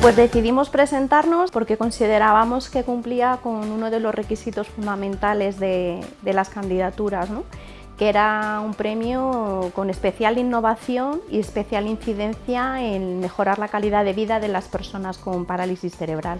Pues decidimos presentarnos porque considerábamos que cumplía con uno de los requisitos fundamentales de, las candidaturas, que era un premio con especial innovación y especial incidencia en mejorar la calidad de vida de las personas con parálisis cerebral.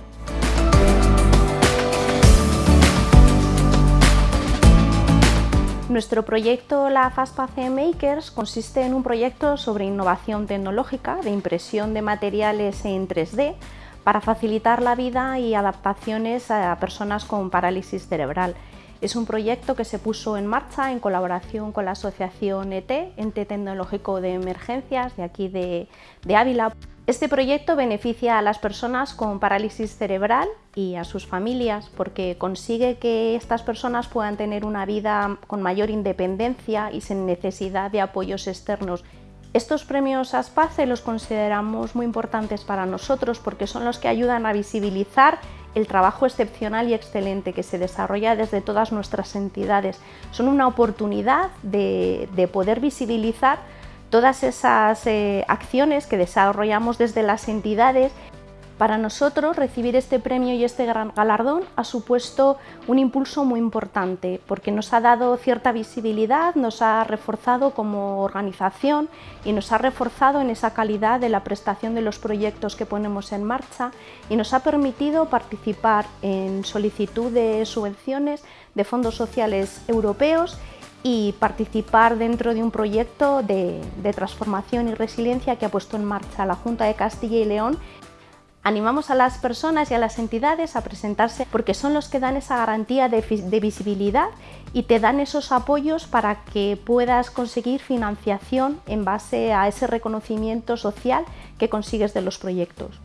Nuestro proyecto La FASPACE Makers consiste en un proyecto sobre innovación tecnológica de impresión de materiales en 3D para facilitar la vida y adaptaciones a personas con parálisis cerebral. Es un proyecto que se puso en marcha en colaboración con la asociación ET, Ente Tecnológico de Emergencias, de aquí de, de Ávila. Este proyecto beneficia a las personas con parálisis cerebral y a sus familias porque consigue que estas personas puedan tener una vida con mayor independencia y sin necesidad de apoyos externos. Estos premios ASPACE los consideramos muy importantes para nosotros porque son los que ayudan a visibilizar el trabajo excepcional y excelente que se desarrolla desde todas nuestras entidades. Son una oportunidad de, de poder visibilizar todas esas eh, acciones que desarrollamos desde las entidades para nosotros recibir este premio y este gran galardón ha supuesto un impulso muy importante porque nos ha dado cierta visibilidad, nos ha reforzado como organización y nos ha reforzado en esa calidad de la prestación de los proyectos que ponemos en marcha y nos ha permitido participar en solicitud de subvenciones de fondos sociales europeos y participar dentro de un proyecto de, transformación y resiliencia que ha puesto en marcha la Junta de Castilla y León Animamos a las personas y a las entidades a presentarse porque son los que dan esa garantía de, visibilidad y te dan esos apoyos para que puedas conseguir financiación en base a ese reconocimiento social que consigues de los proyectos.